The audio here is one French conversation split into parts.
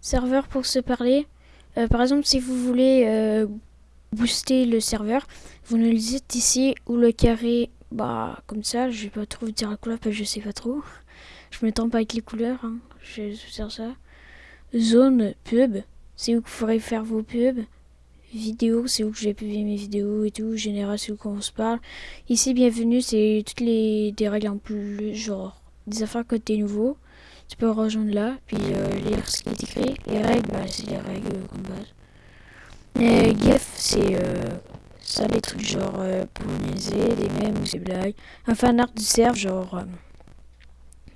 Serveur pour se parler. Euh, par exemple, si vous voulez euh, booster le serveur, vous nous le dites ici ou le carré, bah comme ça. Je vais pas trop vous dire la couleur parce que je sais pas trop. Je me trompe avec les couleurs. Hein. Je vais ça. Zone pub, c'est où vous pourrez faire vos pubs. Vidéo, c'est où que j'ai publié mes vidéos et tout. Général, c'est où qu'on se parle. Ici, bienvenue, c'est toutes les des règles en plus, genre des affaires côté nouveau. Tu peux rejoindre là, puis euh, lire ce qui est écrit. Les règles, bah, c'est les règles comme base. Et GIF, c'est euh, ça, les trucs genre euh, pour niaiser, des mèmes ou des blagues. Un fan art du serveur, genre. euh,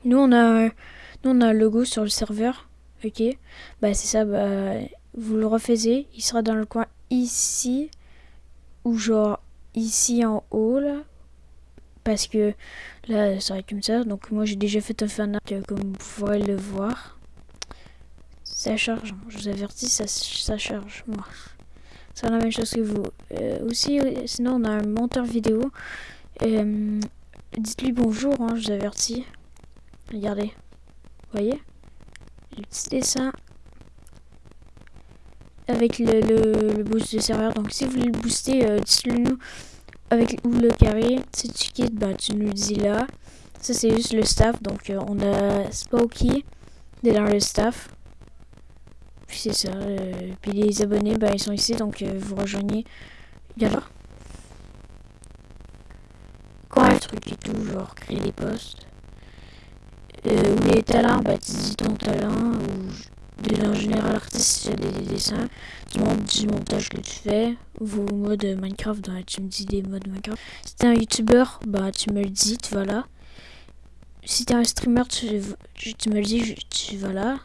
nous, on a, nous, on a un logo sur le serveur. Ok? Bah, c'est ça, bah, vous le refaisez. Il sera dans le coin ici, ou genre ici en haut, là. Parce que là, ça va être comme ça. Donc, moi, j'ai déjà fait un fan art, euh, comme vous pourrez le voir. Ça charge, hein. je vous avertis, ça, charge, moi. C'est la même chose que vous. Euh, aussi, sinon, on a un monteur vidéo. Euh, Dites-lui bonjour, hein, je vous avertis. Regardez. Vous voyez? Le petit dessin avec le, boost de serveur. Donc, si vous voulez le booster, dites-le nous avec ou le carré. Si tu quittes, bah, tu nous le dis là. Ça, c'est juste le staff. Donc, euh, on a Spooky est dans le staff. Puis c'est ça. euh, puis les abonnés, bah, ils sont ici. Donc, euh, vous rejoignez. D'accord Quoi, un truc et tout, genre créer des posts. Euh, ou les talents, bah, tu dis ton talent. Ou de, général, artiste, des, des dessins. Tu montres du montage que tu fais. Vos modes Minecraft, tu me dis des modes Minecraft. Si t'es un youtubeur, bah, tu me le dis, tu vas là. Si t'es un streamer, tu, tu, me le dis, tu vas là.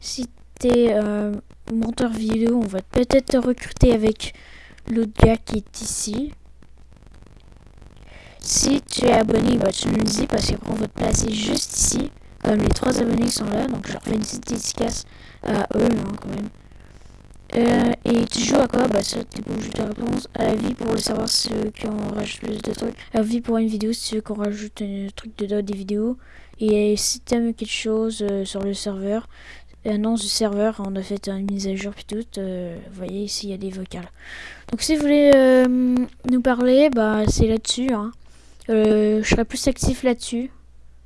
Si t'es un monteur vidéo, on va peut-être te recruter avec l'autre gars qui est ici. Si tu es abonné, bah, tu nous le dis parce qu'on va te placer juste ici. Comme les trois abonnés sont là, donc je leur fais une petite dédicace à eux hein, quand même. Euh, et tu joues à quoi? Bah ça, pas obligé de répondre. À la vie pour le savoir ceux qui ont rajoute plus de trucs. À la vie pour une vidéo si tu veux qu'on rajoute un truc dedans des vidéos. Et si t'aimes quelque chose euh, sur le serveur, annonce du serveur, on a fait une mise à jour puis tout. euh, vous voyez ici il y a des vocales. Donc si vous voulez euh, nous parler, bah c'est là-dessus. Hein. Euh, je serai plus actif là-dessus.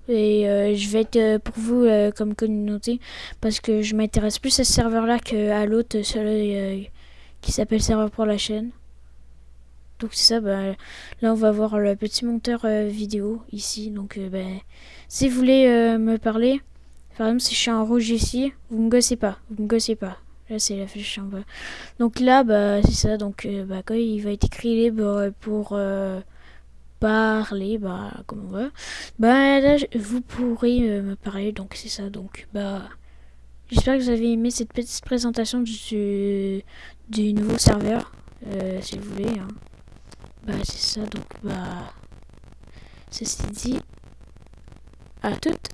Et euh, je vais être euh, pour vous euh, comme communauté parce que je m'intéresse plus à ce serveur-là qu'à l'autre, qui s'appelle serveur pour la chaîne. Donc c'est ça, bah, là on va voir le petit monteur vidéo ici. Donc bah, si vous voulez me parler, par exemple si je suis en rouge ici, vous me gossez pas, vous me gossez pas. Là c'est la flèche en bas. Donc là bah c'est ça, donc bah, il va être écrit libre pour parler, bah comme on veut, bah là vous pourrez euh, me parler, donc c'est ça, donc bah j'espère que vous avez aimé cette petite présentation du, du nouveau serveur, euh, si vous voulez. hein. Bah c'est ça, donc bah ceci dit, à toutes.